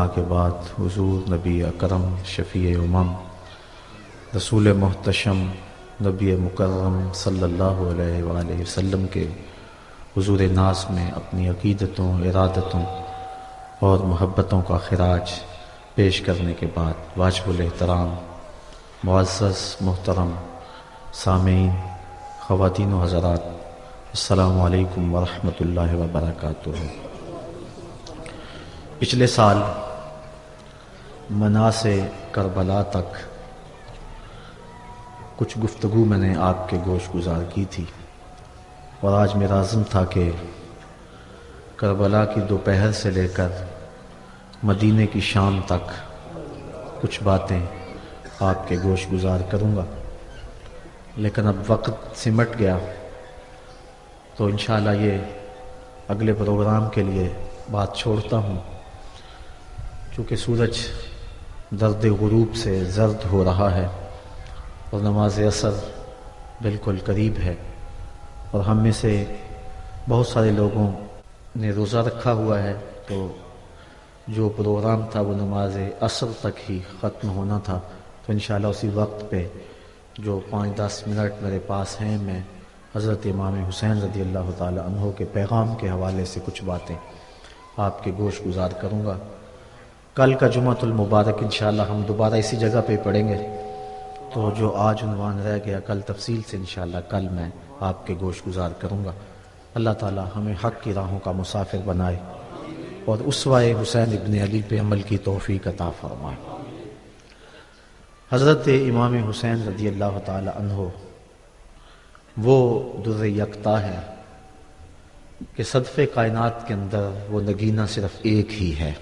के बाद हुजूर नबी अकरम शफ़ी उमम, रसूल मोहतशम, नबी मुकर्रम सल्लल्लाहु अलैहि वसल्लम के हुजूर नाज में अपनी अकीदतों, इरादतों और महब्बतों का खराज पेश करने के बाद वाजबुल एहतराम मुआज़ मोहतरम, सामीन, ख़वातीन हज़रात अल्लाम वरहमल वबरकatuh पिछले साल मना से करबला तक। कुछ गुफ्तगु मैंने आपके गोश गुजार की थी। और आज मेरा आज़म था कि करबला की दोपहर से लेकर मदीने की शाम तक कुछ बातें आपके गोश गुजार करूँगा। लेकिन अब वक्त सिमट गया तो इन ये अगले प्रोग्राम के लिए बात छोड़ता हूँ। चूँकि सूरज दर्द गुरूब से जर्द हो रहा है और नमाज़ असर बिल्कुल करीब है। और हम में से बहुत सारे लोगों ने रोज़ा रखा हुआ है तो जो प्रोग्राम था वो नमाज़ असर तक ही ख़त्म होना था। तो इन उसी वक्त पे जो पाँच दस मिनट मेरे पास हैं, मैं हज़रत इमाम हुसैन रदी अल्लाह तहों के पैगाम के हवाले से कुछ बातें आपके गोश गुजार करूँगा। कल का जुमातुल मुबारक इन हम दोबारा इसी जगह पे पढ़ेंगे। तो जो आज उनवान रह गया, कल तफसील से इन कल मैं आपके गोश गुजार करूँगा। अल्लाह ताला हमें हक़ की राहों का मुसाफिर बनाए और उसवाए हुसैन इबन अली पे अमल की तोफ़ी अता फरमाए। हज़रत इमाम हुसैन रदी अल्लाह तहो वो दुर यकता है कि सदफ़े कायनात के अंदर वो नगीना सिर्फ़ एक ही है।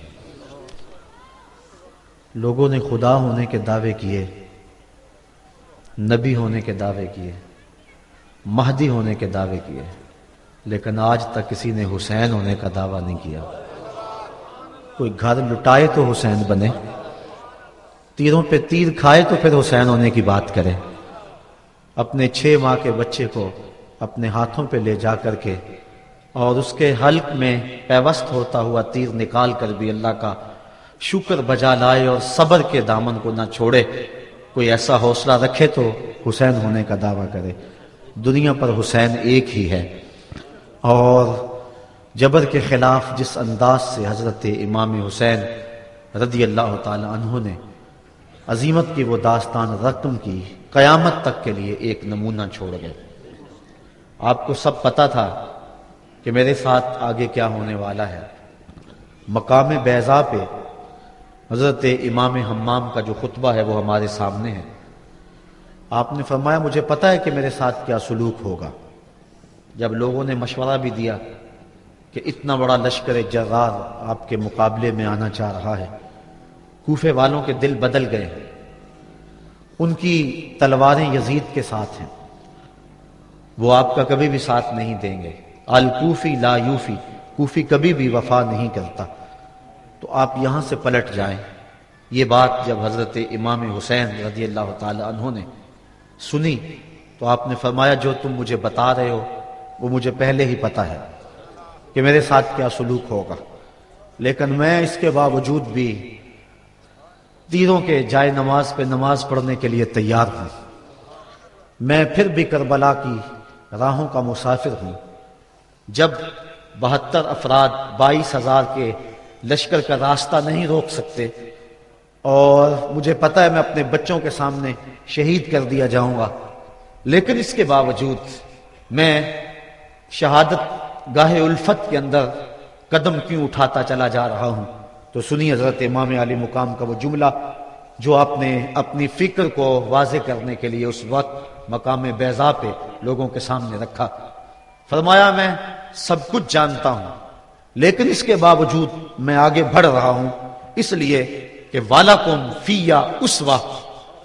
लोगों ने खुदा होने के दावे किए, नबी होने के दावे किए, महदी होने के दावे किए, लेकिन आज तक किसी ने हुसैन होने का दावा नहीं किया। कोई घर लुटाए तो हुसैन बने, तीरों पे तीर खाए तो फिर हुसैन होने की बात करे। अपने छह माह के बच्चे को अपने हाथों पे ले जा करके और उसके हल्क में पैवस्त होता हुआ तीर निकाल कर भी अल्लाह का शुक्र बजा लाए और सबर के दामन को ना छोड़े। कोई ऐसा हौसला रखे तो हुसैन होने का दावा करे। दुनिया पर हुसैन एक ही है। और जबर के खिलाफ जिस अंदाज से हज़रत इमाम हुसैन रदी अल्लाह तहों ने अजीमत की वो दास्तान रकम की कयामत तक के लिए एक नमूना छोड़ गए। आपको सब पता था कि मेरे साथ आगे क्या होने वाला है। मकाम बैजा पे हज़रत इमाम हम्माम का जो खुतबा है वो हमारे सामने है। आपने फरमाया, मुझे पता है कि मेरे साथ क्या सलूक होगा। जब लोगों ने मशवरा भी दिया कि इतना बड़ा लश्कर जगार आपके मुकाबले में आना चाह रहा है, कूफे वालों के दिल बदल गए। हैं उनकी तलवारें यजीद के साथ हैं। वो आपका कभी भी साथ नहीं देंगे। अलकूफी ला यूफी, कूफी कभी भी वफा नहीं करता। तो आप यहाँ से पलट जाएँ। ये बात जब हज़रत इमाम हुसैन रज़ी अल्लाह तहों ने सुनी तो आपने फरमाया, जो तुम मुझे बता रहे हो, वो मुझे पहले ही पता है कि मेरे साथ क्या सलूक होगा। लेकिन मैं इसके बावजूद भी तीरों के जाए नमाज़ पे नमाज़ पढ़ने के लिए तैयार हूँ। मैं फिर भी करबला की राहों का मुसाफिर हूँ। जब बहत्तर अफराद बाईस हज़ार के लश्कर का रास्ता नहीं रोक सकते। और मुझे पता है मैं अपने बच्चों के सामने शहीद कर दिया जाऊँगा। लेकिन इसके बावजूद मैं शहादत गाहे उल्फत के अंदर कदम क्यों उठाता चला जा रहा हूँ? तो सुनी हज़रत इमाम अली मुकाम का वो जुमला जो आपने अपनी फ़िक्र को वाजे करने के लिए उस वक्त मकाम बैजा पे लोगों के सामने रखा। फरमाया, मैं सब कुछ जानता हूँ। लेकिन इसके बावजूद मैं आगे बढ़ रहा हूँ, इसलिए कि वाला कुम फिया उस वक्त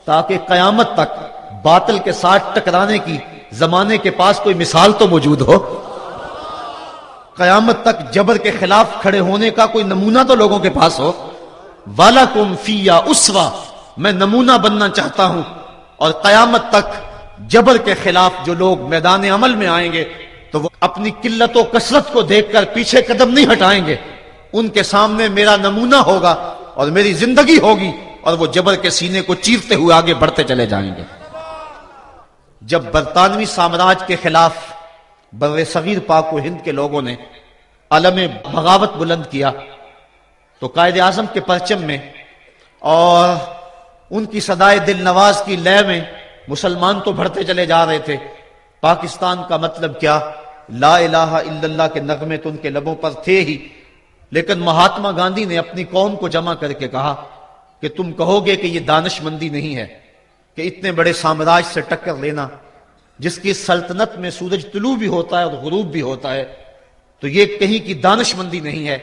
ताकि कयामत तक बातल के साथ टकराने की जमाने के पास कोई मिसाल तो मौजूद हो। कयामत तक जबर के खिलाफ खड़े होने का कोई नमूना तो लोगों के पास हो। वाला कुम फिया उसवा, मैं नमूना बनना चाहता हूँ और कयामत तक जबर के खिलाफ जो लोग मैदान अमल में आएँगे तो वो अपनी किल्लत कसरत को देखकर पीछे कदम नहीं हटाएँगे। उनके सामने मेरा नमूना होगा और मेरी ज़िंदगी होगी और वो जबर के सीने को चीरते हुए आगे बढ़ते चले जाएँगे। जब बरतानवी साम्राज्य के खिलाफ बर सगीर पाक हिंद के लोगों ने अलम बगावत बुलंद किया तो कायद आज़म के परचम में और उनकी सदाए दिल नवाज़ की लय में मुसलमान तो बढ़ते चले जा रहे थे। पाकिस्तान का मतलब क्या? ला इलाहा के नगमे तो उनके लबों पर थे ही। लेकिन महात्मा गांधी ने अपनी कौम को जमा करके कहा कि तुम कहोगे कि यह दानशमंदी नहीं है, कि इतने बड़े साम्राज्य से टक्कर लेना, जिसकी सल्तनत में सूरज तुलू भी होता है और गुरूब भी होता है तो ये कहीं की दानशमंदी नहीं है।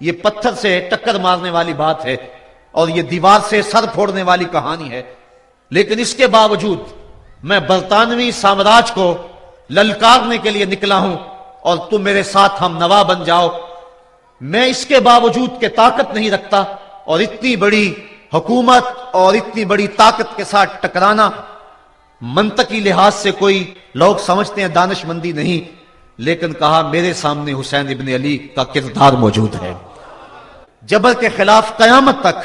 ये पत्थर से टक्कर मारने वाली बात है और ये दीवार से सर फोड़ने वाली कहानी है। लेकिन इसके बावजूद मैं बरतानवी साम्राज्य को ललकारने के लिए निकला हूँ और तुम मेरे साथ हम नवा बन जाओ। मैं इसके बावजूद के ताकत नहीं रखता और इतनी बड़ी हुकूमत और इतनी बड़ी ताकत के साथ टकराना मंतकी लिहाज से कोई लोग समझते हैं दानशमंदी नहीं, लेकिन कहा मेरे सामने हुसैन इबन अली का किरदार मौजूद है। जबर के खिलाफ कयामत तक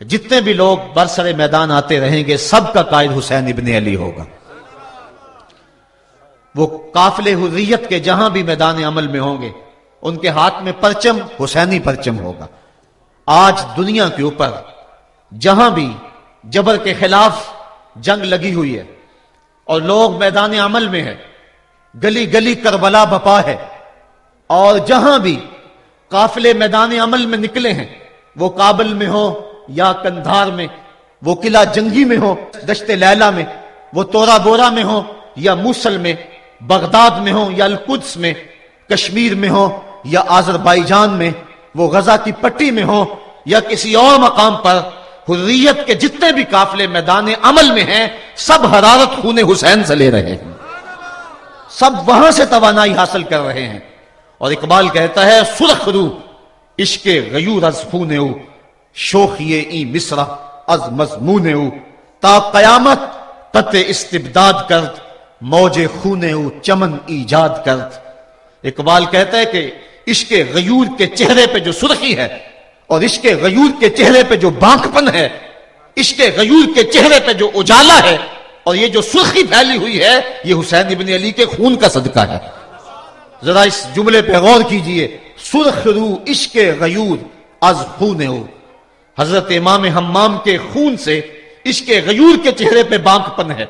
जितने भी लोग बरसरे मैदान आते रहेंगे, सबका कायद हुसैन इबन अली होगा। वो काफिले हुर्रियत के जहाँ भी मैदान अमल में होंगे, उनके हाथ में परचम, हुसैनी परचम होगा। आज दुनिया के ऊपर, जहाँ भी जबर के खिलाफ जंग लगी हुई है, और लोग मैदान अमल में है गली गली करबला बपा है, और जहाँ भी काफिले मैदान अमल में निकले हैं, वो काबल में हो, या कंधार में, वो किला जंगी में हो, दश्ते लैला में, वो तोरा बोरा में हो, या मूसल में बगदाद में हो या अलकुद्स में, कश्मीर में हो या आजरबाईजान में, वो गजा की पट्टी में हो या किसी और मकाम पर, हुर्रियत के जितने भी काफिले मैदान अमल में हैं, सब हरारत खून हुसैन से ले रहे हैं। सब वहाँ से तवानाई हासिल कर रहे हैं। और इकबाल कहता है सुरख रू इश्के गयूर अज खून शोखिए ई मिसरा अज मजमून ता कयामत तत इस्तिबदाद करत मौजे खूने चमन ईजाद करत। इकबाल कहता है कि इश्के गयूर के चेहरे पे जो सुर्खी है और इसके गयूर के चेहरे पे जो बांकपन है इसके गयूर के चेहरे पे जो उजाला है और ये जो सुर्खी फैली हुई है, ये हुसैन इबन अली के खून का सदका है। जरा इस जुमले पे गौर कीजिए, सुर्ख रू इश्क गयूर अज खून हज़रत इमाम हम्माम के खून से इसके गयूर के चेहरे पे बांकपन है।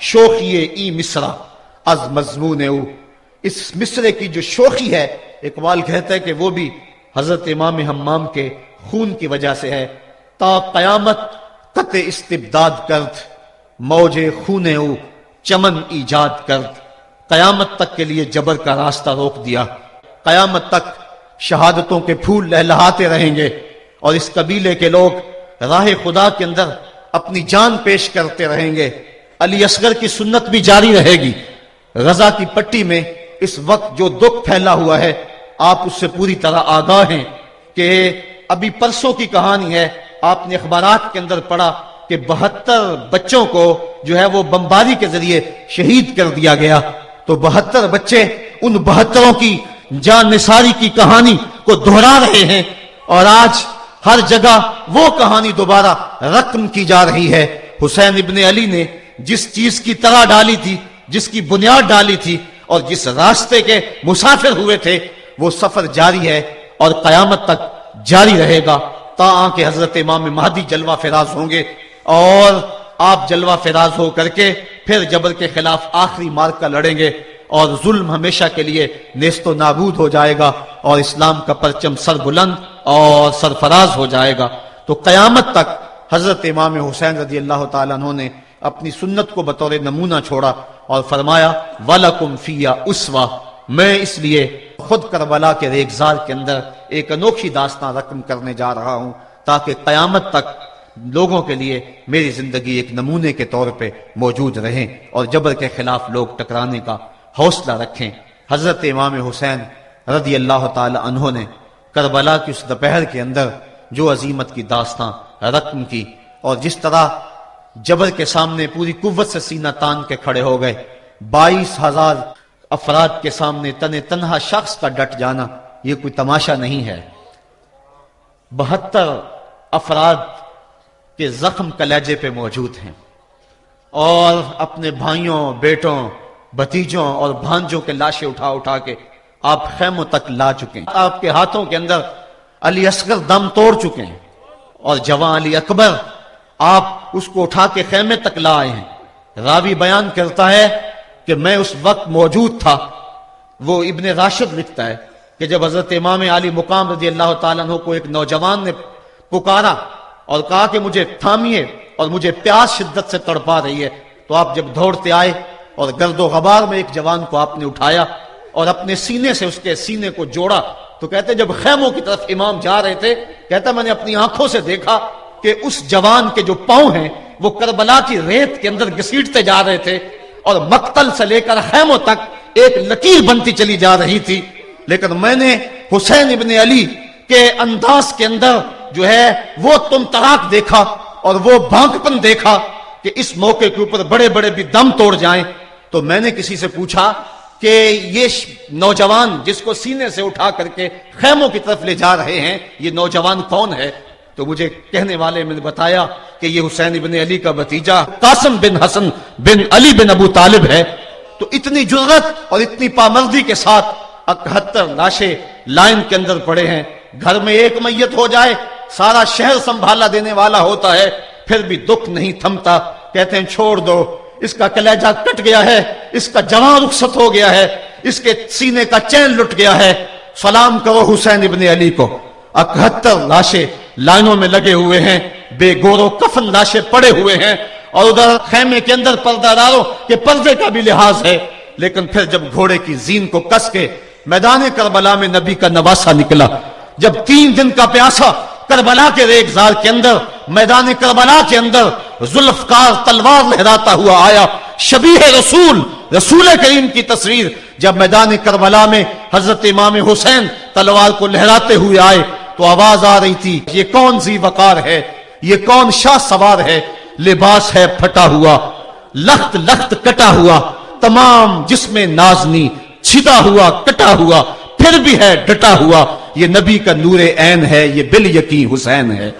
शोखिए ई मिसरा, अज मजमून इस मिसरे की जो शोखी है, इकबाल कहता है कि वो भी हज़रत इमाम हम्माम के खून की वजह से है। ता कत इस्तिबदाद करत, मौजे खूने चमन ईजाद करत। कयामत तक के लिए जबर का रास्ता रोक दिया। कयामत तक शहादतों के फूल लहलहाते रहेंगे और इस कबीले के लोग राह खुदा के अंदर अपनी जान पेश करते रहेंगे। अली असगर की सुन्नत भी जारी रहेगी। गजा की पट्टी में इस वक्त जो दुख फैला हुआ है, आप उससे पूरी तरह आगाह हैं कि अभी परसों की कहानी है, आपने अखबार के अंदर पढ़ा कि बहत्तर बच्चों को जो है वो बमबारी के ज़रिए शहीद कर दिया गया। तो बहत्तर बच्चे उन बहत्तरों की जान निसारी की कहानी को दोहरा रहे हैं और आज हर जगह वो कहानी दोबारा रकम की जा रही है। हुसैन इबन अली ने जिस चीज़ की तरह डाली थी, जिसकी बुनियाद डाली थी और जिस रास्ते के मुसाफिर हुए थे, वो सफ़र जारी है और कयामत तक जारी रहेगा। ता के हज़रत इमाम महदी जलवा फिराज होंगे और आप जलवा फिराज हो करके फिर जबर के खिलाफ आखिरी मार्ग का लड़ेंगे और जुल्म हमेशा के लिए नेस्तो नाबूद हो जाएगा और इस्लाम का परचम सर बुलंद और सरफराज हो जाएगा। तो कयामत तक हज़रत इमाम हुसैन रज़ी अल्लाह तु ने अपनी सुन्नत को बतौर नमूना छोड़ा और फरमाया, वालकुम फिया उसवा मैं इसलिए खुद करबला के रेगजार के अंदर एक अनोखी दास्तां रकम करने जा रहा हूँ, ताकि कयामत तक लोगों के लिए मेरी ज़िंदगी एक नमूने के तौर पे मौजूद रहे और जबर के खिलाफ लोग टकराने का हौसला रखें। हज़रत इमाम हुसैन रदी अल्लाह तहों ने करबला की उस दोपहर के अंदर जो अजीमत की दास्तां रकम की और जिस तरह जबर के सामने पूरी कुत से सीना तान के खड़े हो गए। बाईस हज़ार अफराद के सामने तने तनहा शख्स का डट जाना यह कोई तमाशा नहीं है। बहत्तर अफराद के जख्म कलेजे पे मौजूद हैं और अपने भाइयों, बेटों, भतीजों और भांजों के लाशें उठा उठा के आप खैमों तक ला चुके हैं। आपके हाथों के अंदर अली असगर दम तोड़ चुके हैं और जवान अली अकबर आप उसको उठा के खेमे तक ला आए हैं। रावी बयान करता है कि मैं उस वक्त मौजूद था। वो इब्ने राशिद लिखता है कि जब हज़रत इमाम अली मुकाम रज़ी अल्लाह तु को एक नौजवान ने पुकारा और कहा कि मुझे थामिए और मुझे प्यास शिद्दत से तड़पा रही है तो आप जब दौड़ते आए और गर्दो गबार में एक जवान को आपने उठाया और अपने सीने से उसके सीने को जोड़ा तो कहते जब खैमों की तरफ़ इमाम जा रहे थे, कहता, मैंने अपनी आँखों से देखा कि उस जवान के जो पाँव हैं, वो करबला की रेत के अंदर घसीटते जा रहे थे और मक्तल से लेकर खैमों तक एक लकीर बनती चली जा रही थी। लेकिन मैंने हुसैन इबन अली के अंदाज के अंदर जो है, वो तुम तराक देखा और वो भांकपन देखा कि इस मौके के ऊपर बड़े बड़े भी दम तोड़ जाएँ। तो मैंने किसी से पूछा कि ये नौजवान जिसको सीने से उठा करके खैमों की तरफ़ ले जा रहे हैं, ये नौजवान कौन है? तो मुझे कहने वाले मैंने बताया कि ये हुसैन इबन अली का भतीजा कासम बिन हसन बिन अली बिन अबू तालिब है। तो इतनी जुर्रत और इतनी पामर्दी के साथ इकहत्तर लाशें लाइन के अंदर पड़े हैं। घर में एक मैयत हो जाए, सारा शहर संभाला देने वाला होता है, फिर भी दुख नहीं थमता। कहते हैं, छोड़ दो, इसका कलेजा कट गया है, इसका जवान रुखसत हो गया है, इसके सीने का चैन लुट गया है। सलाम करो हुसैन इबन अली को। इकहत्तर लाशें लाइनों में लगे हुए हैं, बेगोरो कफन लाशें पड़े हुए हैं, और उधर खेमे के अंदर पर्दादारों के पर्दे का भी लिहाज है। लेकिन फिर जब घोड़े की जीन को कस के मैदान करबला में नबी का नवासा निकला, जब तीन दिन का प्यासा करबला के रेगजार के अंदर, मैदान करबला के अंदर जुल्फकार तलवार लहराता हुआ आया शबी रसूल रसूल करीम की तस्वीर, जब मैदान करबला में हज़रत इमाम हुसैन तलवार को लहराते हुए आए तो आवाज़ आ रही थी, ये कौन सी वकार है? ये कौन शाह सवार है? लिबास है फटा हुआ, लख्त लख्त कटा हुआ, तमाम जिसमें नाजनी, छिदा हुआ, कटा हुआ, फिर भी है डटा हुआ। ये नबी का नूर ऐन है, ये बिल यकी हुसैन है।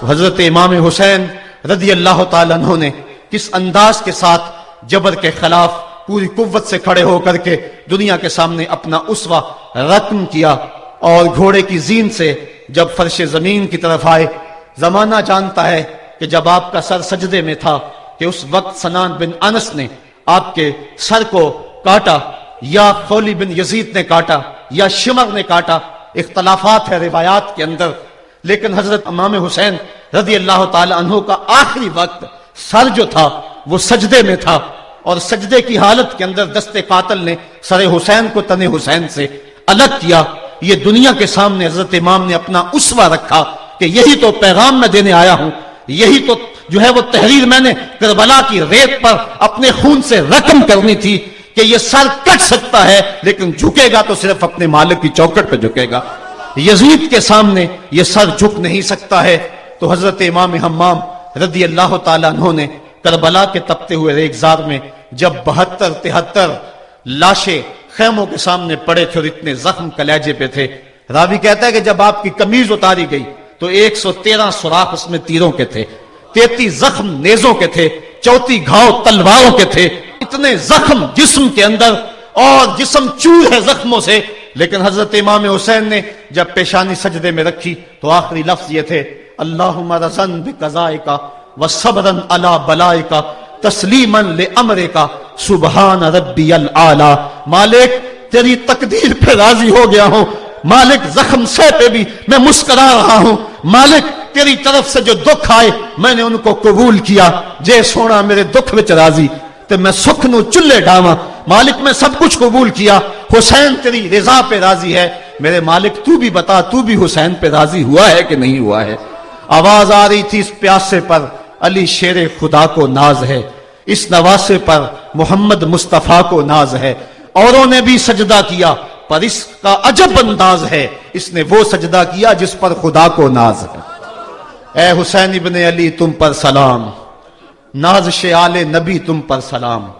तो हज़रत इमाम हुसैन रदी अल्लाह तु ने किस अंदाज के साथ जबर के खिलाफ पूरी कुत से खड़े होकर के दुनिया के सामने अपना उसवा रकम किया और घोड़े की जीन से जब फर्श ज़मीन की तरफ़ आए, जमाना जानता है कि जब आपका सर सजदे में था कि उस वक्त सनान बिन अनस ने आपके सर को काटा, या खोली बिन यजीद ने काटा, या शिमर ने काटा। इख्तलाफात है रिवायात के अंदर। लेकिन हज़रत इमाम हुसैन रज़ी अल्लाह तु का आखिरी वक्त सर जो था, वो सजदे में था। और सजदे की हालत के अंदर दस्ते कातल ने सर हुसैन को तने हुसैन से अलग किया। ये दुनिया के सामने हज़रत इमाम ने अपना उसवा रखा कि यही तो पैगाम मैं देने आया हूँ। यही तो जो है वो तहरीर मैंने करबला की रेत पर अपने खून से रकम करनी थी कि ये सर कट सकता है, लेकिन झुकेगा तो सिर्फ़ अपने मालिक की चौकट पर झुकेगा। यजीद के सामने ये सर झुक नहीं सकता है। तो हज़रत इमाम हमाम रदी अल्लाह तु ने करबला के तपते हुए रेगजार में जब बहत्तर तिहत्तर लाशें खेमों के सामने पड़े थे और इतने जख्म कलेजे पे थे। रावी कहता है कि जब आपकी कमीज उतारी गई तो 113 सुराख उसमें तीरों के थे, तैतीस जख्म नेजों के थे चौथी घाव तलवारों के थे। इतने जख्म जिस्म के अंदर और जिस्म चूर है जख्मों से। लेकिन हज़रत इमाम हुसैन ने जब पेशानी सजदे में रखी तो आखिरी लफ्ज ये थे अल्लाह रजन कजाए का अला बलाए का तस्लीमन ले अमरे का, सुबहान रबी आला। मालिक, तेरी तकदीर पे राज़ी हो गया हूँ। मालिक, जख्म से पे भी मैं मुस्करा रहा हूँ। मालिक, तेरी तरफ़ से जो दुख आए, मैंने उनको कबूल किया। जे सोना मेरे दुख विच राज़ी तो मैं सुख नु चुल्ले डावा मालिक, मैं सब कुछ कबूल किया। हुसैन, तेरी रिजा पे राज़ी है। मेरे मालिक, तू भी बता, तू भी हुसैन पे राज़ी हुआ है कि नहीं हुआ है? आवाज़ आ रही थी इस प्यासे पर। अली शेर खुदा को नाज है। इस नवासे पर मोहम्मद मुस्तफ़ा को नाज है। औरों ने भी सजदा किया, पर इसका अजब अंदाज है। इसने वो सजदा किया जिस पर खुदा को नाज है। ए हुसैन इबन अली, तुम पर सलाम। नाज आले नबी, तुम पर सलाम।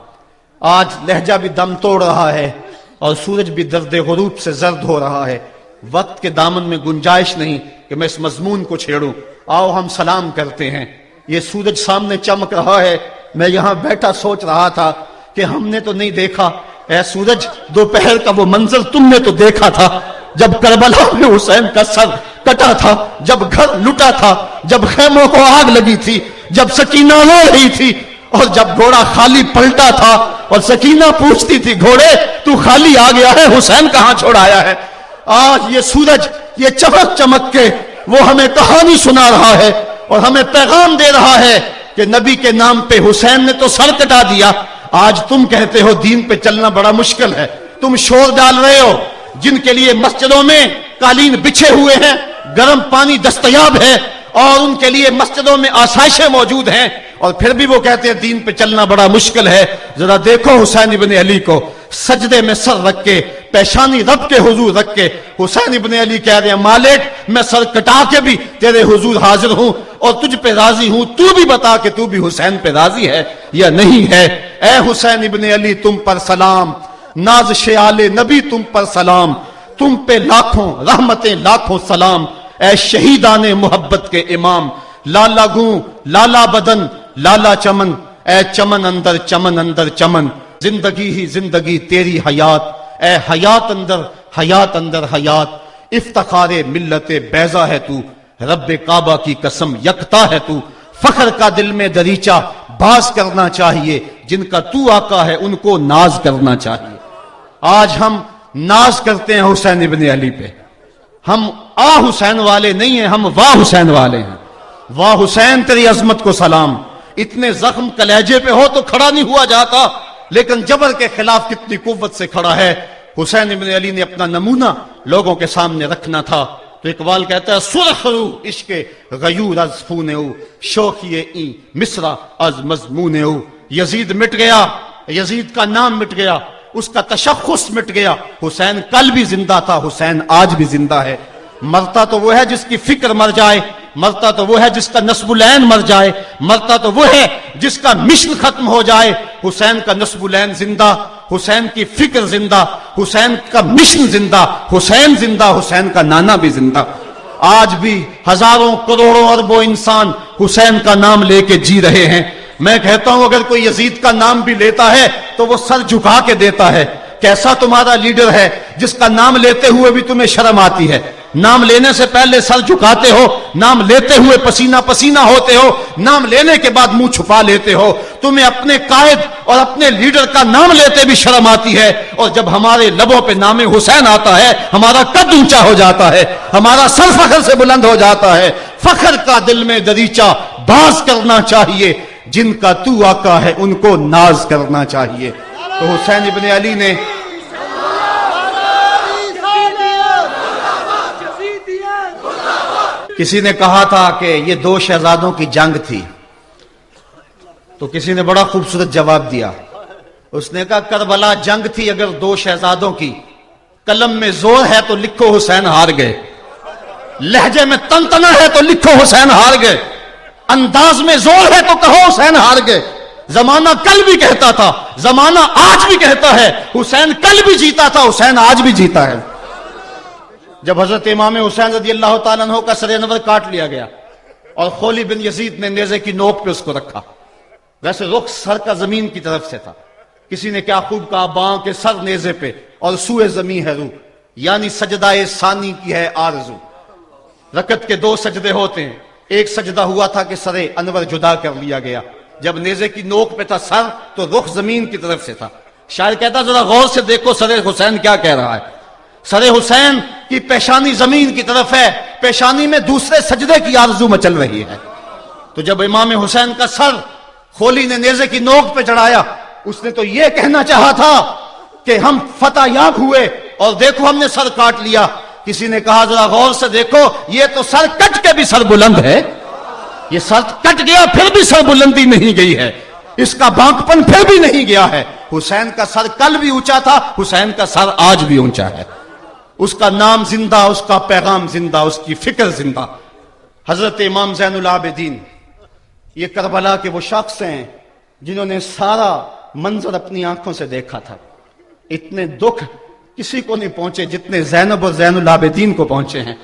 आज लहजा भी दम तोड़ रहा है और सूरज भी दर्द गरूब से जर्द हो रहा है। वक्त के दामन में गुंजाइश नहीं कि मैं इस मजमून को छेड़ूं। आओ हम सलाम करते हैं। ये सूरज सामने चमक रहा है। मैं यहाँ बैठा सोच रहा था कि हमने तो नहीं देखा। ऐ सूरज, दोपहर का वो मंजर तुमने तो देखा था। जब करबला में हुसैन का सर कटा था, जब घर लुटा था, जब खेमों को आग लगी थी, जब सकीना रो रही थी, और जब घोड़ा खाली पलटा था, और सकीना पूछती थी, घोड़े, तू खाली आ गया है? हुसैन कहाँ छोड़ाया है? आज ये सूरज, ये चमक चमक के वो हमें कहानी सुना रहा है। और हमें पैगाम दे रहा है कि नबी के नाम पे हुसैन ने तो सर कटा दिया। आज तुम कहते हो दीन पे चलना बड़ा मुश्किल है। तुम शोर डाल रहे हो, जिनके लिए मस्जिदों में कालीन बिछे हुए हैं, गर्म पानी दस्तयाब है, और उनके लिए मस्जिदों में आसाइशें मौजूद हैं। और फिर भी वो कहते हैं, दीन पे चलना बड़ा मुश्किल है। जरा देखो हुसैन इबन अली को सजदे में सर रख के, पेशानी रब के हुजूर रख के, हुसैन इबन अली कह रहे हैं मालिक मैं सर कटा के भी तेरे हुजूर हाजिर हूँ और तुझ पे राज़ी हूँ, तू भी बता कि तू भी हुसैन पे राज़ी है या नहीं है। ए हुसैन इबन अली, तुम पर सलाम। नाज शयाले नबी, तुम पर सलाम। तुम पे लाखों, रहमतें लाखों सलाम। ए शहीदान मोहब्बत के इमाम। लाला गू, लाला बदन, लाला चमन। ए चमन अंदर चमन अंदर, चमन। ज़िंदगी ही ज़िंदगी, तेरी हयात। ए हयात अंदर हयात अंदर हयात। इफ्तारे मिल्लत बैजा है तू। रब काबा की कसम यकता है तू। फखर का दिल में दरीचा बाज करना चाहिए। जिनका तू आका है, उनको नाज करना चाहिए। आज हम नाज करते हैं हुसैन इबन अली पे। हम आ हुसैन वाले नहीं हैं, हम वाह हुसैन वाले हैं। वाह हुसैन, तेरी अजमत को सलाम। इतने जख्म कलेजे पे हो तो खड़ा नहीं हुआ जाता। लेकिन जबर के खिलाफ कितनी कुत से खड़ा है? हुसैन इबन अली ने अपना नमूना लोगों के सामने रखना था। तो इकबाल कहता है, सुरखरू इश्क गयूर अज फूने शोखिए ई मिसरा अज मजमूने यजीद मिट गया। यजीद का नाम मिट गया। उसका तशखुस मिट गया। हुसैन कल भी ज़िंदा था। हुसैन आज भी ज़िंदा है। मरता तो वो है जिसकी फ़िक्र मर जाए, मरता तो वो है जिसका नस्बुलैन मर जाए, मरता तो वो है जिसका मिशन खत्म हो जाए। हुसैन का नस्बुलैन ज़िंदा, हुसैन की फ़िक्र ज़िंदा, हुसैन का मिशन ज़िंदा, हुसैन ज़िंदा, हुसैन का नाना भी ज़िंदा। आज भी हज़ारों करोड़ों अरबों इंसान हुसैन का नाम लेके जी रहे हैं। मैं कहता हूँ, अगर कोई यजीद का नाम भी लेता है तो वो सर झुका के देता है। कैसा तुम्हारा लीडर है, जिसका नाम लेते हुए भी तुम्हें शर्म आती है? नाम लेने से पहले सर झुकाते हो, नाम लेते हुए पसीना पसीना होते हो, नाम लेने के बाद मुँह छुपा लेते हो। तुम्हें अपने कायद और अपने लीडर का नाम लेते भी शर्म आती है। और जब हमारे लबों पे नाम हुसैन आता है, हमारा कद ऊँचा हो जाता है, हमारा सर फखर से बुलंद हो जाता है। फखर का दिल में दरीचा बाज करना चाहिए, जिनका तू आका है उनको नाज करना चाहिए। तो हुसैन इबन अली ने किसी ने कहा था कि ये दो शहजादों की जंग थी। तो किसी ने बड़ा खूबसूरत जवाब दिया। उसने कहा, करबला जंग थी अगर दो शहजादों की। कलम में ज़ोर है तो लिखो हुसैन हार गए। लहजे में तनतना है तो लिखो हुसैन हार गए। अंदाज में ज़ोर है तो कहो हुसैन हार गए। जमाना कल भी कहता था, जमाना आज भी कहता है, हुसैन कल भी जीता था, हुसैन आज भी जीता है। जब हज़रत इमाम हुसैन रदी अल्लाह तु का सर नवर काट लिया गया और खोली बिन यजीद ने नेजे की नोक पे उसको रखा। वैसे रुख सर का ज़मीन की तरफ़ से था। किसी ने क्या खूब कहा बां के सर नेजे पे और सुए जमी है रू। यानी सजदाए सानी की है आरज़ू। रकत के दो सजदे होते हैं। एक सजदा हुआ था कि सरे अनवर जुदा कर लिया गया। जब नेजे की नोक पे था सर तो रुख ज़मीन की तरफ़ से था। शायद कहता, जरा गौर से देखो सरे हुसैन क्या कह रहा है। सरे हुसैन की पेशानी ज़मीन की तरफ़ है, पेशानी में दूसरे सजदे की आरज़ू मचल रही है। तो जब इमाम हुसैन का सर खोली ने नेजे की नोक पे चढ़ाया, उसने तो यह कहना चाहा था कि हम फतेह याब हुए और देखो हमने सर काट लिया। किसी ने कहा, जरा गौर से देखो, ये तो सर कट के भी सर बुलंद है। ये सर कट गया, फिर भी सर बुलंदी नहीं गई है। इसका बांकपन फिर भी नहीं गया है। हुसैन का सर कल भी ऊँचा था, हुसैन का सर आज भी ऊँचा है। उसका नाम ज़िंदा, उसका पैगाम ज़िंदा, उसकी फ़िक्र ज़िंदा। हज़रत इमाम जैन आबिदीन, ये करबला के वो शख्स हैं जिन्होंने सारा मंजर अपनी आँखों से देखा था। इतने दुख किसी को नहीं पहुँचे जितने जैनब और जैनुल आबिदीन को पहुँचे हैं।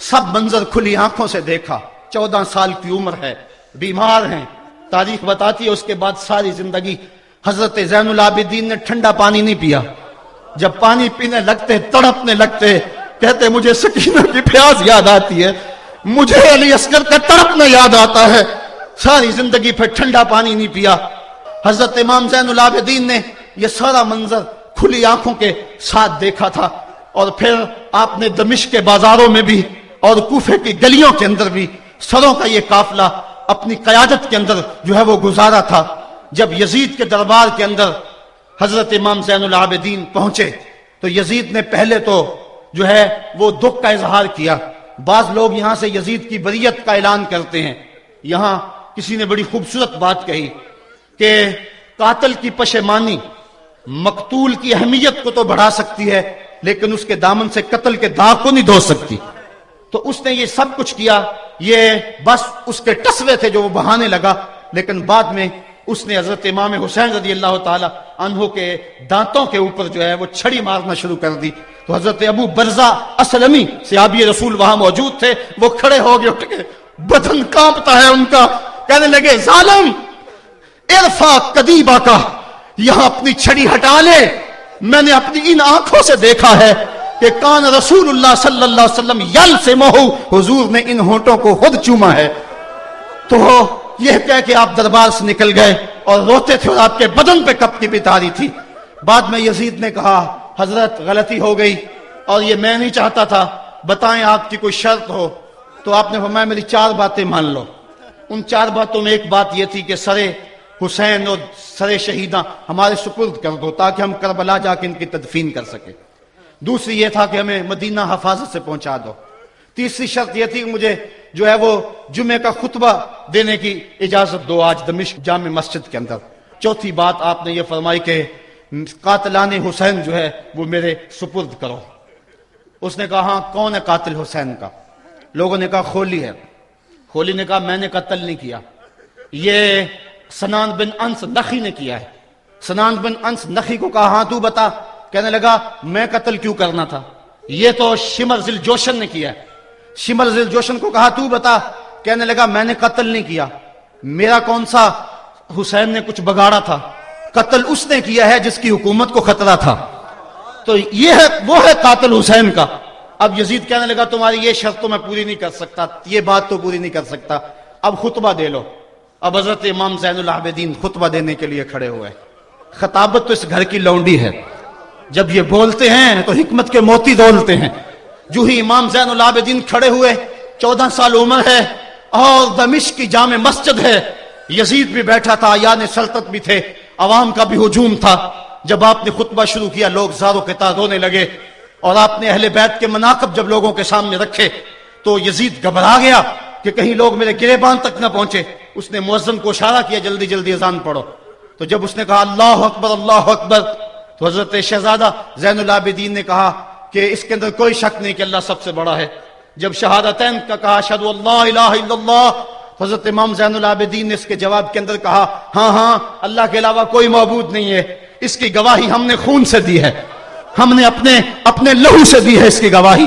सब मंजर खुली आँखों से देखा। चौदह साल की उम्र है, बीमार हैं। तारीख बताती है, उसके बाद सारी ज़िंदगी हज़रत जैन आबिदीन ने ठंडा पानी नहीं पिया। जब पानी पीने लगते, तड़पने लगते, कहते, मुझे सकीना की प्यास याद आती है। मुझे अली असगर का तड़पना याद आता है। सारी ज़िंदगी फिर ठंडा पानी नहीं पिया। हज़रत इमाम जैनुल आबिदीन ने यह सारा मंजर खुली आँखों के साथ देखा था। और फिर आपने दमिश के बाजारों में भी और कूफे की गलियों के अंदर भी सरों का यह काफिला अपनी कयादत के अंदर जो है वो गुजारा था। जब यजीद के दरबार के अंदर हज़रत इमाम आबिदीन पहुँचे। तो यजीद ने पहले तो जो है, वो दुख का इजहार किया। बाज लोग यहाँ से यजीद की बरीत का ऐलान करते हैं। यहाँ किसी ने बड़ी खूबसूरत बात कही कि कातल की पशेमानी मकतूल की अहमियत को तो बढ़ा सकती है, लेकिन उसके दामन से कत्ल के दाग को नहीं धो सकती। तो उसने ये सब कुछ किया। ये बस उसके टसवे थे जो वो बहाने लगा, लेकिन बाद में उसने हज़रत इमाम हुसैन रज़ी अल्लाह तहों के दांतों के ऊपर जो है वो छड़ी मारना शुरू कर दी। तो हज़रत अबू बरजा असलमी, सियाबी रसूल वहाँ मौजूद थे, वो खड़े हो गए, उठ के, बदन कांपता है उनका। कहने लगे, जालम इरफा कदीबा का, यहाँ अपनी छड़ी हटा ले। मैंने अपनी इन आँखों से देखा है कि कान अलैहि वसल्लम यल से मोहू, हुजूर ने इन होठों को खुद चूमा है। तो यह कह के आप दरबार से निकल गए और रोते थे और आपके बदन पे कप की बितारी थी। बाद में यजीद ने कहा, हज़रत, गलती हो गई और ये मैं नहीं चाहता था। बताएँ आपकी कोई शर्त हो तो आपने फरमाया, मेरी चार बातें मान लो। उन चार बातों में एक बात यह थी कि सरे हुसैन और सरे शहीदा हमारे सुपुर्द कर दो ताकि हम करबला जाके इनकी तदफीन कर सके। दूसरी यह था कि हमें मदीना हफाजत से पहुँचा दो। तीसरी शर्त यह थी कि मुझे जो है वो जुमे का खुतबा देने की इजाज़त दो आज दमिश जाम मस्जिद के अंदर। चौथी बात आपने ये फरमाई कि कातलान हुसैन जो है वो मेरे सुपुर्द करो। उसने कहा हाँ कौन है कातिल हुसैन का? लोगों ने कहा, खोली है। खोली ने कहा, मैंने कत्ल नहीं किया। ये सनान बिन अंस नखी ने किया है। सनान बिन अंस नखी को कहा हाँ तू बता। कहने लगा, मैं कत्ल क्यों करना था? ये तो शिमर जिल जोशन ने किया है। शिमर जिल जोशन को कहा, तू बता। कहने लगा, मैंने कत्ल नहीं किया। मेरा कौन सा हुसैन ने कुछ बगाड़ा था? कत्ल उसने किया है जिसकी हुकूमत को खतरा था। तो ये है, वो है कातल हुसैन का। अब यजीद कहने लगा, तुम्हारी ये शर्त तो मैं पूरी नहीं कर सकता। ये बात तो पूरी नहीं कर सकता। अब खुतबा दे लो। अब हज़रत इमाम जैनुल आबिदीन खुतबा देने के लिए खड़े हुए खताबत तो इस घर की लौंडी है। जब ये बोलते हैं तो हिकमत के मोती दौलते हैं। जो ही इमाम जैनुल आबिदीन खड़े हुए, चौदह साल उम्र है, और दमिश की जाम मस्जिद है। यजीद भी बैठा था यान सल्तत भी थे, अवाम का भी हजूम था। जब आपने खुतबा शुरू किया, लोग जारो के तार रोने लगे, और आपने अहले बैत के मनाकब जब लोगों के सामने रखे तो यजीद घबरा गया कि कहीं लोग मेरे गिरेबान तक न पहुँचे। उसने मुअज्जन को इशारा किया, जल्दी जल्दी अजान पढ़ो। तो जब उसने कहा, अल्लाह अकबर अल्लाह अकबर तो हज़रत शहजादा जैनुल आबिदीन ने कहा कि इसके अंदर कोई शक नहीं कि अल्लाह सबसे बड़ा है। जब शहादतैन का कहा शद हज़रत इमाम जैनुल आबिदीन ने इसके जवाब के अंदर कहा हाँ हाँ अल्लाह के अलावा कोई मौजूद नहीं है। इसकी गवाही हमने खून से दी है। हमने अपने अपने लहू से दी है इसकी गवाही।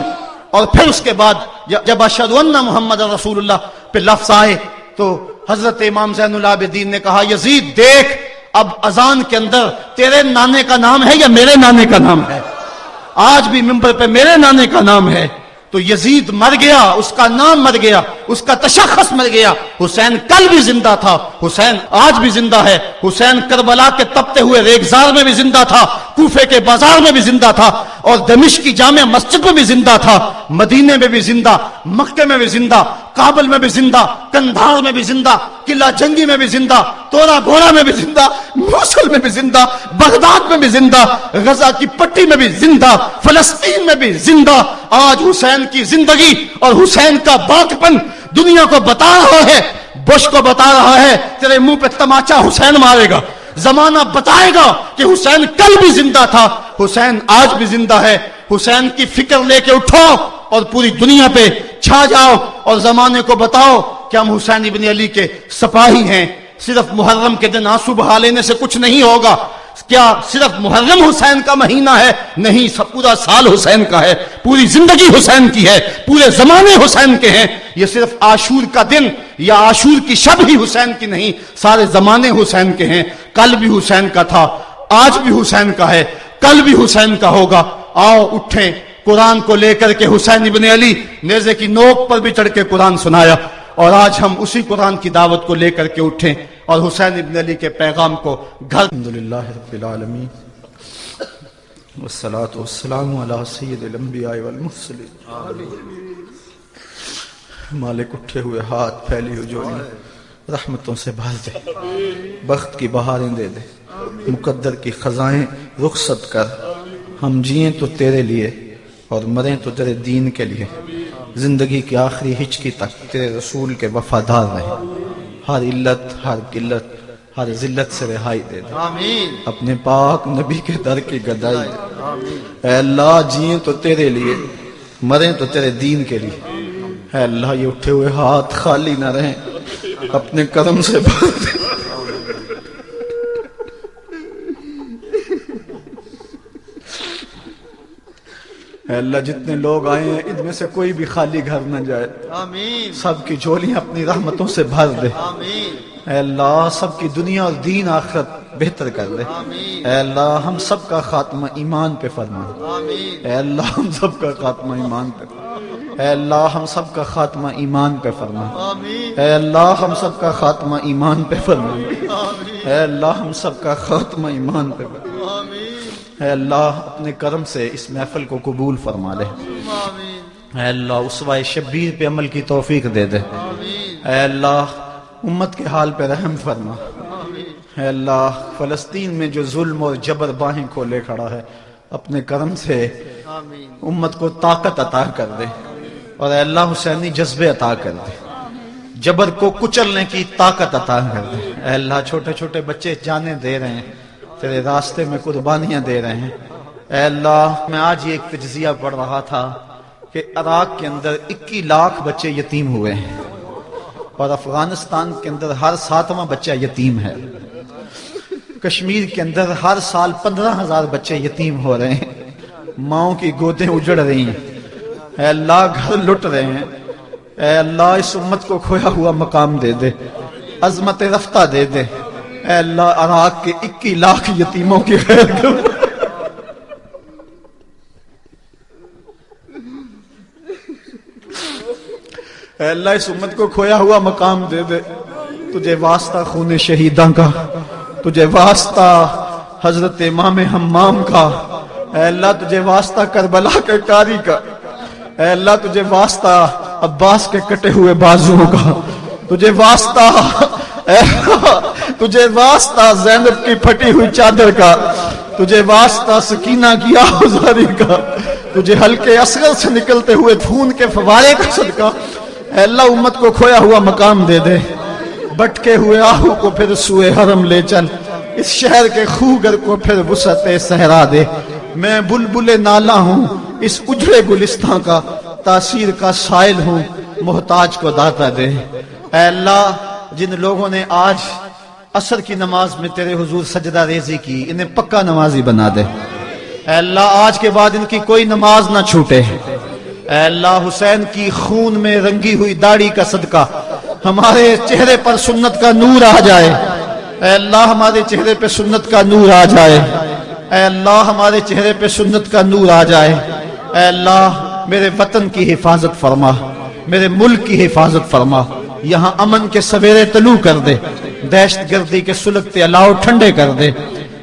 और फिर उसके बाद जब अशद मोहम्मद रसूलुल्लाह पे लफ्ज आए तो हज़रत इमाम जैनुल आबिदीन ने कहा, यजीद, देख, अब अजान के अंदर तेरे नाने का नाम है या मेरे नाने का नाम है? आज भी मिंबर पे मेरे नाने का नाम है। तो यजीद मर गया, उसका नाम मर गया, उसका तशखस मर गया। हुसैन कल भी ज़िंदा था, हुसैन आज भी ज़िंदा है। हुसैन करबला के तपते हुए रेगजार में भी ज़िंदा था, कूफे के बाज़ार में भी ज़िंदा था और दमिश की जामे मस्जिद में भी ज़िंदा था, मदीने में भी ज़िंदा, मक्के में भी ज़िंदा। काबल में भी ज़िंदा, कंधार में भी ज़िंदा, किला जंगी में भी ज़िंदा, तोरा घोड़ा में भी ज़िंदा, मूसल में भी ज़िंदा, बगदाद में भी ज़िंदा, गजा की पट्टी में भी ज़िंदा, फलस्तीन में भी ज़िंदा। आज हुसैन की ज़िंदगी और हुसैन का बाकपन दुनिया को बता रहा है, बुश को बता रहा है, तेरे मुँह पे तमाचा हुसैन मारेगा। जमाना बताएगा कि हुसैन कल भी ज़िंदा था, हुसैन आज भी ज़िंदा है। हुसैन की फ़िक्र लेके उठो और पूरी दुनिया पे छा जाओ और जमाने को बताओ कि हम हुसैन इबन अली के सपाही हैं। सिर्फ़ मुहर्रम के दिन आँसू बहा लेने से कुछ नहीं होगा। क्या सिर्फ़ मुहर्रम हुसैन का महीना है? नहीं, सब पूरा साल हुसैन का है। पूरी ज़िंदगी हुसैन की है। पूरे जमाने हुसैन के हैं। ये सिर्फ़ आशूर का दिन या आशूर की शब ही हुसैन की नहीं, सारे जमाने हुसैन के हैं। कल भी हुसैन का था, आज भी हुसैन का है। कल भी हुसैन का होगा। आओ, उठे। कुरान को लेकर के हुसैन इबन अली नेजे की नोक पर भी चढ़ के कुरान सुनाया और आज हम उसी कुरान की दावत को लेकर के उठे और हुसैन इबन अली के पैगाम को घर मालिक उठे हुए हाथ फैली हुई जोड़ी, रहमतों से भर दे। बख्त की बहारें दे दे। मुकद्दर की खजाएँ रुखसत कर। हम जिए तो तेरे लिए। और मरें तो तेरे दीन के लिए। ज़िंदगी की आखिरी हिचकी तक तेरे रसूल के वफादार रहे। हर इल्लत हर किल्लत हर जिल्लत से रिहाई दे दे। अपने पाक नबी के दर की गदाई दे। अल्लाह जिए तो तेरे लिए मरे तो तेरे दीन के लिए। अल्लाह ये उठे हुए हाथ खाली ना रहे। अपने कदम से भर अल्लाह जितने लोग आए हैं इनमें से कोई भी खाली घर न जाए। सबकी झोलियाँ अपनी रहमतों से भर दे। अल्लाह सबकी दुनिया और दीन आखरत बेहतर कर दे। अल्लाह हम सबका खात्मा ईमान पे फरमा अल्लाह हम सब का खात्मा ईमान पे अल्लाह हम सब का खात्मा ईमान पे फरमा अल्लाह हम सब का खात्मा ईमान पे फरमा अल्लाह हम सबका खात्मा ईमान पे फरमा अल्लाह अपने कर्म से इस महफल को कबूल फरमा ले अल्लाह उसवा शब्बीर पे अमल की तोफीक दे दे। अल्लाह उम्मत के हाल पे रहम फरमा। अल्लाह फलस्तीन में जो जुल्म और जबर बाहें खोले खड़ा है, अपने कर्म से उम्मत को ताकत अता कर दे और अल्लाह हुसैनी जज्बे अता कर दे। जबर को कुचलने की ताकत अता कर दे। अल्लाह छोटे छोटे बच्चे जाने दे रहे हैं तेरे रास्ते में कुर्बानियाँ दे रहे हैं। अल्लाह, मैं आज ये एक तजिया पढ़ रहा था कि इराक के अंदर 21 लाख बच्चे यतीम हुए हैं और अफ़गानिस्तान के अंदर हर सातवां बच्चा यतीम है। कश्मीर के अंदर हर साल पंद्रह हज़ार बच्चे यतीम हो रहे हैं। माओ की गोदें उजड़ रही हैं। अल्लाह, घर लुट रहे हैं। अल्लाह, इस उम्मत को खोया हुआ मकाम दे दे अजमत रफ्ता दे दे। अल्लाह अराक के इक्की लाख यतीमों की खैर अल्लाह, इस उम्मत को खोया हुआ मकाम दे दे। तुझे वास्ता खून शहीदा का, तुझे वास्ता हज़रत इमाम हम्माम का। अल्लाह, तुझे वास्ता करबला के कारी का। अल्लाह, तुझे वास्ता अब्बास के कटे हुए बाजुओं का। तुझे वास्ता तुझे वास्ता जैनब की फटी हुई चादर का, तुझे वास्ता सकीना की आजारी का, तुझे हल्के असगर से निकलते हुए खून के फवारे का सदका। अल्लाह उम्मत को खोया हुआ मकाम दे दे, बटके हुए आहू को फिर सुए हरम ले चल, इस शहर के खूगर को फिर वसत सहरा दे। मैं बुलबुल नाला हूँ, इस उजड़े गुलिस्तान का, तासीर का साइल हूँ, मोहताज को दाता दे। अल्लाह, जिन लोगों ने आज असर की नमाज़ में तेरे हुजूर सजदा रेजी की, इन्हें पक्का नमाजी बना दे। अल्लाह, आज के बाद इनकी कोई नमाज़ ना छूटे। अल्लाह, हुसैन की खून में रंगी हुई दाढ़ी का सदका, हमारे चेहरे पर सुन्नत का नूर आ जाए। अल्लाह, हमारे चेहरे पे सुन्नत का नूर आ जाए। अल्लाह, हमारे चेहरे पे सुन्नत का नूर आ जाए। अल्लाह, मेरे वतन की हिफाजत फरमा, मेरे मुल्क की हिफाजत फरमा। यहाँ अमन के सवेरे तलू कर दे, दहशत गर्दी के सुलगते अलाव ठंडे कर दे।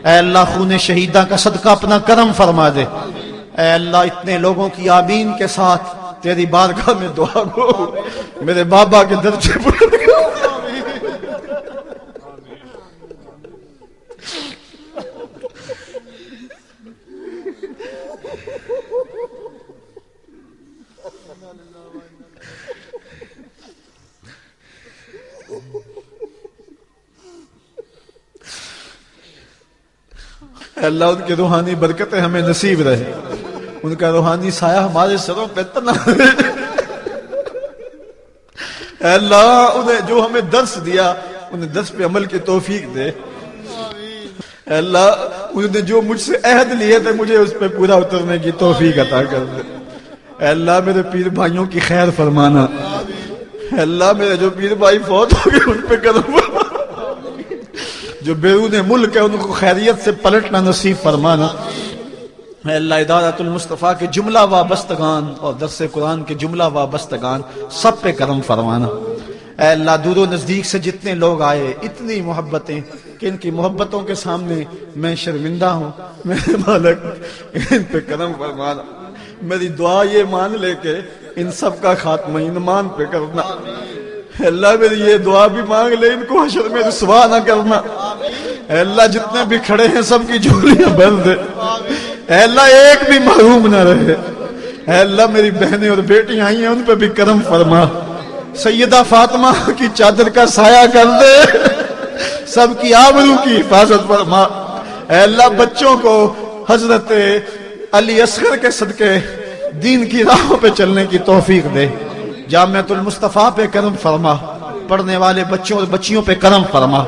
अल्लाह खून शहीदा का सदका अपना करम फरमा दे। अल्लाह इतने लोगों की आमीन के साथ तेरी बारगाह में दुआ को मेरे बाबा के दर्जे अल्लाह उनकी रूहानी बरकतें हमें नसीब रहे। उनका रूहानी साया हमारे सरों पे तना अल्लाह उन्हें जो हमें दर्श दिया, उन्हें दर्श पे अमल की तोफीक दे। अल्लाह उसने जो मुझसे अहद लिए थे, मुझे उस पर पूरा उतरने की तोफीक अता कर दे। अल्लाह मेरे पीर भाइयों की खैर फरमाना। अल्लाह मेरे जो पीर भाई फौत हो गए, उन पे कदम जो बेरून मुल्क है, उनको खैरियत से पलटना नसीब फरमाना। अल्लाह इदारतुल मुस्तफ़ा के जुमला वाबस्तगान और दरस कुरान के जुमला वाबस्तगान सब पे करम फरमाना। अल्लाह, दूरो नज़दीक से जितने लोग आए, इतनी मोहब्बतें कि इनकी मोहब्बतों के सामने मैं शर्मिंदा हूँ। मेरे मालक, इन पे करम फरमाना। मेरी दुआ ये मान लेके इन सब का खात्मा ईमान पे करना। अल्लाह मेरी ये दुआ भी मांग ले, इनको हशर में ना करना। अल्लाह जितने भी खड़े हैं, सबकी झोलियाँ बंद दे अल्लाह एक भी महरूम ना रहे। अल्लाह मेरी बहनें और बेटियाँ आई हैं, उन पर भी करम फरमा। सैयदा फातिमा की चादर का साया कर दे। सबकी आबरू की हिफाजत फरमा। अल्लाह बच्चों को हज़रत अली असगर के सदके, दीन की राहों पे चलने की तौफीक दे। जामियातुल मुस्तफ़ा पे करम फरमा। पढ़ने वाले बच्चों और बच्चियों पे करम फरमा।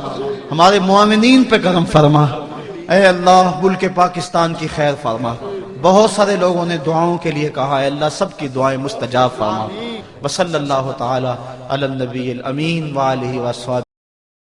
हमारे मामिन पे करम फरमा। अल्लाह के पाकिस्तान की खैर फरमा। बहुत सारे लोगों ने दुआओं के लिए कहा है अल्लाह सबकी दुआएँ मुस्तजाब फरमा। अला नबी अमीन वसहबिहि